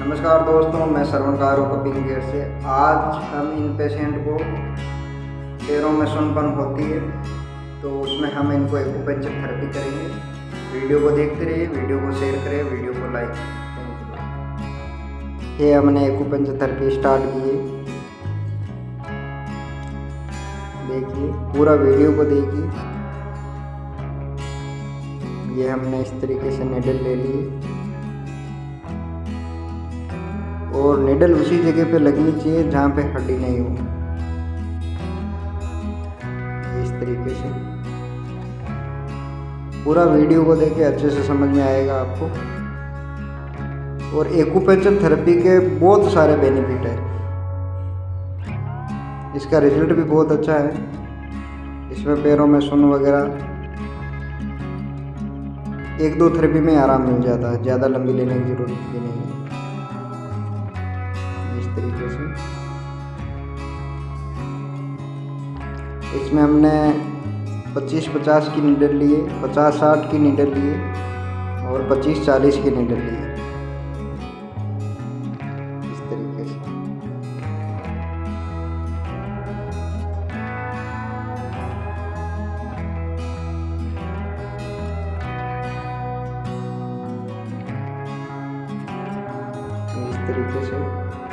नमस्कार दोस्तों, मैं श्रवण कारो कपिंग गेट से। आज हम इन पेशेंट को पैरों में सुनपन होती है तो उसमें हम इनको एक्यूपेंचर थेरेपी करेंगे। वीडियो को देखते रहिए, वीडियो को शेयर करें, वीडियो को लाइक ये हमने एक्यूपेंचर थेरेपी स्टार्ट की है। देखिए, पूरा वीडियो को देखिए। ये हमने इस तरीके से निडल ले ली। और निडल उसी जगह पे लगनी चाहिए जहाँ पे हड्डी नहीं हो। इस तरीके से। पूरा वीडियो को देखे अच्छे से समझ में आएगा आपको। और एक्यूपेंचर थेरेपी के बहुत सारे बेनिफिट है। इसका रिज़ल्ट भी बहुत अच्छा है। इसमें पैरों में सुन वगैरह एक दो थेरेपी में आराम मिल जाता है। ज़्यादा लंबी लेने की ज़रूरत भी नहीं है। तरीके से। इसमें हमने 25-50 की नीडल लिए 50-60 की नीडल लिए और 25-40 की नीडल लिए। इस तरीके से। इस तरीके से।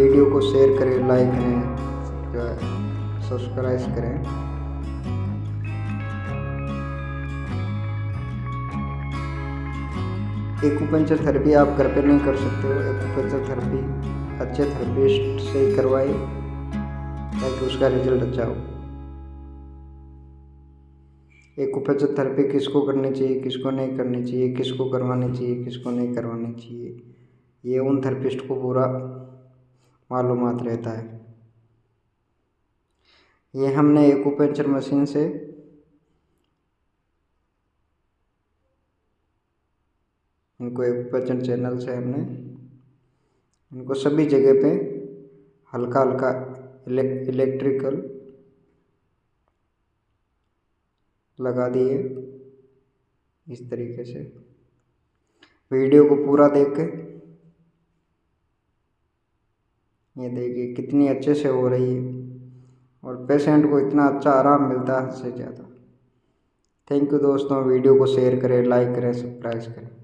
वीडियो को शेयर करें लाइक करें सब्सक्राइब करें। एक्यूपेंचर थेरेपी आप घर पे नहीं कर सकते हो। एक्यूपेंचर थेरेपी अच्छे थेरेपिस्ट से ही करवाए, ताकि उसका रिज़ल्ट अच्छा हो। एक्यूपेंचर थेरेपी किसको करनी चाहिए, किसको नहीं करनी चाहिए, किसको करवानी चाहिए, किसको नहीं करवानी चाहिए, ये उन थेरेपिस्ट को पूरा मालूम रहता है। ये हमने एक्यूपेंचर मशीन से इनको एक्यूपेंचर चैनल से हमने इनको सभी जगह पे हल्का हल्का इलेक्ट्रिकल लगा दिए इस तरीके से। वीडियो को पूरा देख के ये देखिए कितनी अच्छे से हो रही है। और पेशेंट को इतना अच्छा आराम मिलता है हद से ज़्यादा। थैंक यू दोस्तों, वीडियो को शेयर करें लाइक करें सब्सक्राइब करें।